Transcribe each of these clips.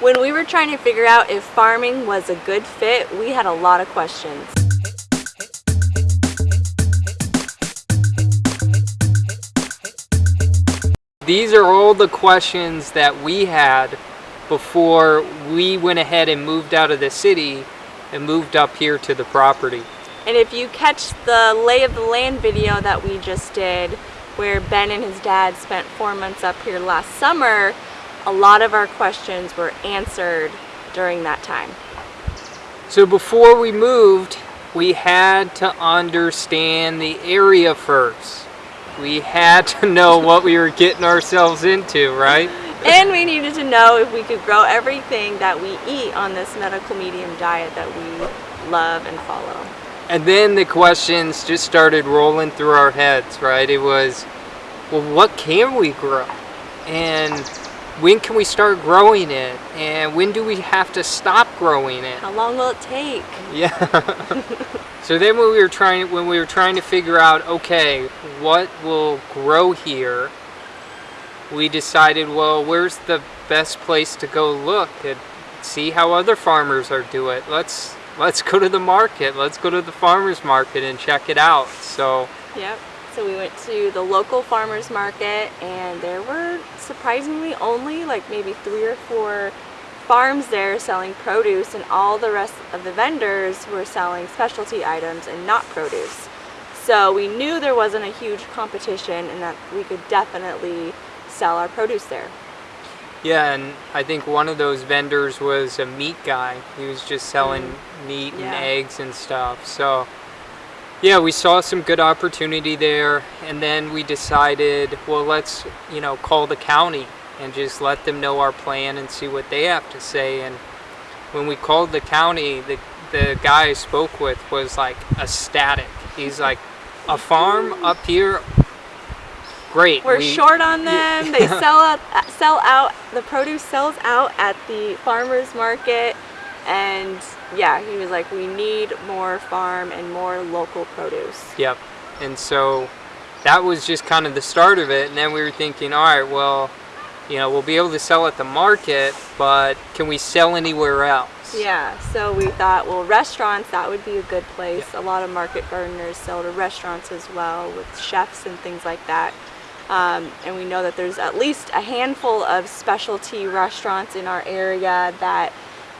When we were trying to figure out if farming was a good fit, we had a lot of questions. These are all the questions that we had before we went ahead and moved out of the city and moved up here to the property. And if you catch the lay of the land video that we just did, where Ben and his dad spent four months up here last summer, a lot of our questions were answered during that time. So before we moved, we had to understand the area first. We had to know what we were getting ourselves into, right? And we needed to know if we could grow everything that we eat on this medical medium diet that we love and follow. And then the questions just started rolling through our heads, right? It was, well, what can we grow? And when can we start growing it? And when do we have to stop growing it? How long will it take? Yeah. so then when we were trying when we were trying to figure out, okay, what will grow here, we decided, well, where's the best place to go look and see how other farmers are doing it? Let's let's go to the market. Let's go to the farmers market and check it out. So Yep. So we went to the local farmers market and there were surprisingly only like maybe three or four farms there selling produce and all the rest of the vendors were selling specialty items and not produce. So we knew there wasn't a huge competition and that we could definitely sell our produce there. Yeah, and I think one of those vendors was a meat guy. He was just selling mm. meat yeah. and eggs and stuff. So yeah, we saw some good opportunity there and then we decided, well, let's, you know, call the county and just let them know our plan and see what they have to say. And when we called the county, the, the guy I spoke with was like ecstatic. He's like, a farm up here, great. We're we, short on them. they sell out, uh, sell out, the produce sells out at the farmer's market and yeah, he was like, we need more farm and more local produce. Yep. And so that was just kind of the start of it. And then we were thinking, all right, well, you know, we'll be able to sell at the market, but can we sell anywhere else? Yeah, so we thought, well, restaurants, that would be a good place. Yeah. A lot of market gardeners sell to restaurants as well with chefs and things like that. Um, and we know that there's at least a handful of specialty restaurants in our area that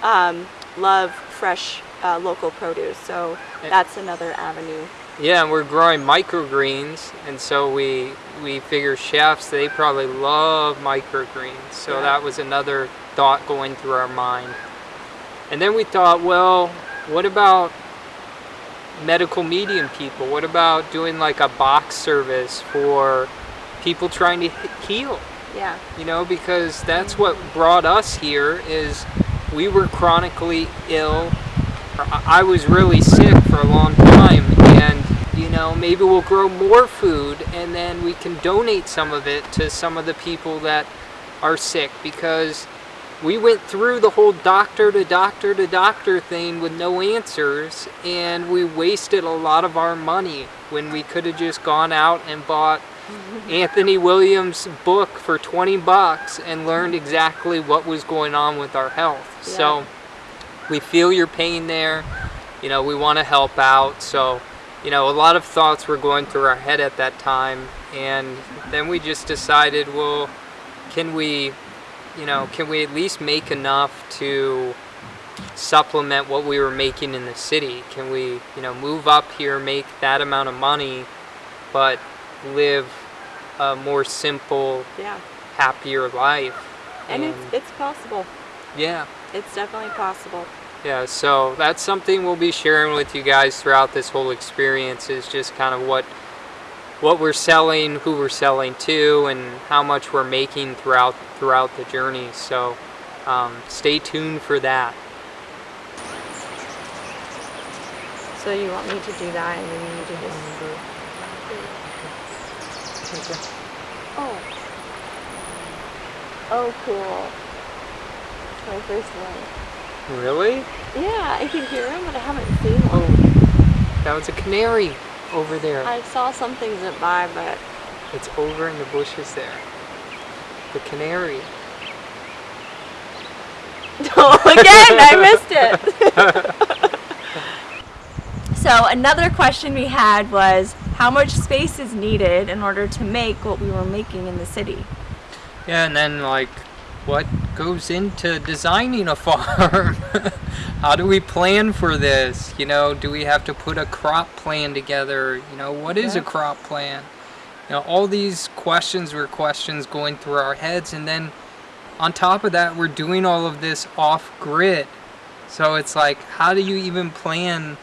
um, love fresh uh, local produce. So that's another avenue. Yeah, and we're growing microgreens, and so we we figure chefs they probably love microgreens. So yeah. that was another thought going through our mind. And then we thought, well, what about medical medium people? What about doing like a box service for people trying to heal? Yeah. You know, because that's what brought us here is we were chronically ill. I was really sick for a long time and you know maybe we'll grow more food and then we can donate some of it to some of the people that are sick because we went through the whole doctor to doctor to doctor thing with no answers and we wasted a lot of our money when we could have just gone out and bought Anthony Williams' book for 20 bucks and learned exactly what was going on with our health. Yeah. So we feel your pain there. You know, we want to help out. So, you know, a lot of thoughts were going through our head at that time. And then we just decided, well, can we, you know, can we at least make enough to supplement what we were making in the city? Can we, you know, move up here, make that amount of money, but live a more simple, yeah. happier life. And, and it's, it's possible. Yeah. It's definitely possible. Yeah, so that's something we'll be sharing with you guys throughout this whole experience is just kind of what what we're selling, who we're selling to, and how much we're making throughout throughout the journey. So um, stay tuned for that. So you want me to do that and then you need do this? Oh. Oh, cool. My first one. Really? Yeah, I can hear him, but I haven't seen one. Oh, that was a canary over there. I saw something zip by, but... It's over in the bushes there. The canary. Oh, Again, I missed it. so another question we had was how much space is needed in order to make what we were making in the city? Yeah, and then like what goes into designing a farm? How do we plan for this? You know, do we have to put a crop plan together? You know, what is Yeah. a crop plan? You know, all these questions were questions going through our heads and then on top of that, we're doing all of this off grid. So it's like, how do you even plan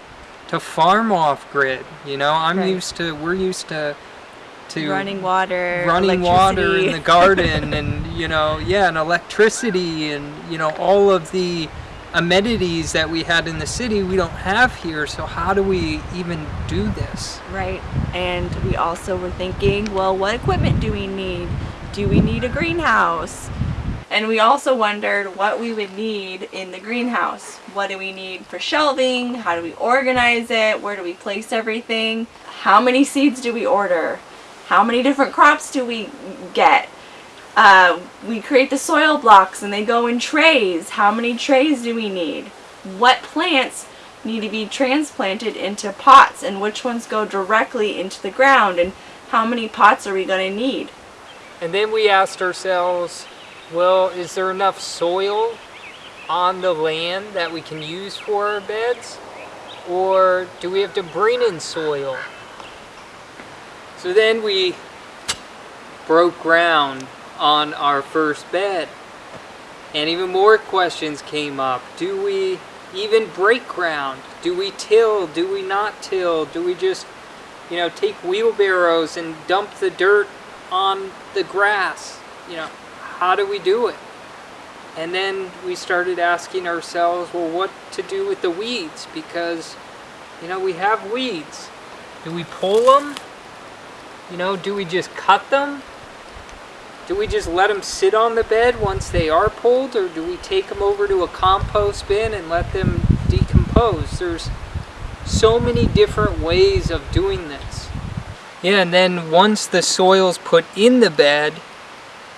to farm off grid? You know, I'm Right. used to, we're used to, to running water, running water in the garden and you know yeah and electricity and you know all of the amenities that we had in the city we don't have here so how do we even do this Right. And we also were thinking, well, what equipment do we need? Do we need a greenhouse? And we also wondered what we would need in the greenhouse. What do we need for shelving? How do we organize it? Where do we place everything? How many seeds do we order? How many different crops do we get? Uh, we create the soil blocks and they go in trays. How many trays do we need? What plants need to be transplanted into pots and which ones go directly into the ground and how many pots are we going to need? and then we asked ourselves well is there enough soil on the land that we can use for our beds or do we have to bring in soil so then we broke ground on our first bed And even more questions came up. Do we even break ground? Do we till? Do we not till? Do we just, you know, take wheelbarrows and dump the dirt on the grass? You know, how do we do it? And then we started asking ourselves, well, what to do with the weeds? Because, you know, we have weeds. Do we pull them? You know, do we just cut them? Do we just let them sit on the bed once they are pulled, or do we take them over to a compost bin and let them decompose? There's so many different ways of doing this. Yeah, and then once the soil's put in the bed,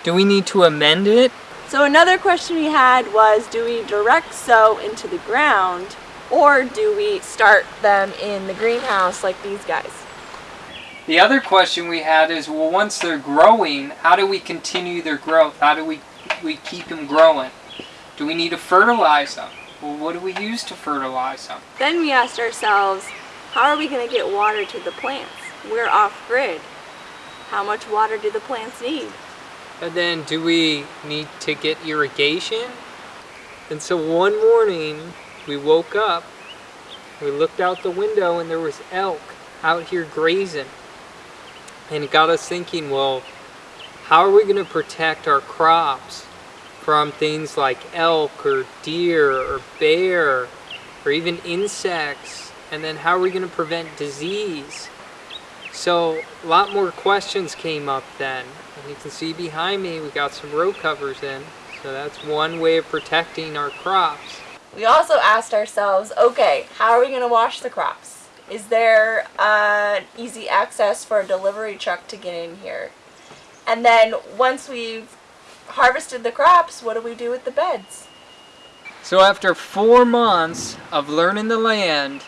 do we need to amend it? So another question we had was do we direct sow into the ground or do we start them in the greenhouse like these guys? The other question we had is, well, once they're growing, how do we continue their growth? How do we, we keep them growing? Do we need to fertilize them? Well, what do we use to fertilize them? Then we asked ourselves, how are we going to get water to the plants? We're off grid. How much water do the plants need? And then do we need to get irrigation? And so one morning we woke up, we looked out the window and there was elk out here grazing. And it got us thinking, well, how are we going to protect our crops from things like elk or deer or bear or even insects? And then how are we going to prevent disease? So a lot more questions came up then. And you can see behind me we got some row covers in. So that's one way of protecting our crops. We also asked ourselves, okay, how are we going to wash the crops? Is there uh, easy access for a delivery truck to get in here? And then once we've harvested the crops, what do we do with the beds? So after four months of learning the land,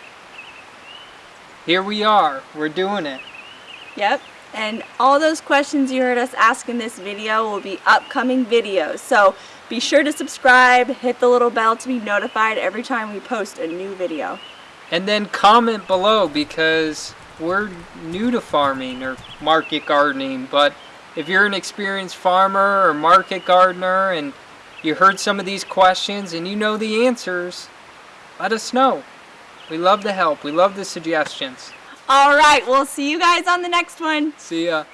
here we are. We're doing it. Yep. And all those questions you heard us ask in this video will be upcoming videos. So be sure to subscribe, hit the little bell to be notified every time we post a new video. And then comment below because we're new to farming or market gardening. But if you're an experienced farmer or market gardener and you heard some of these questions and you know the answers, let us know. We love the help. We love the suggestions. All right, we'll see you guys on the next one. See ya.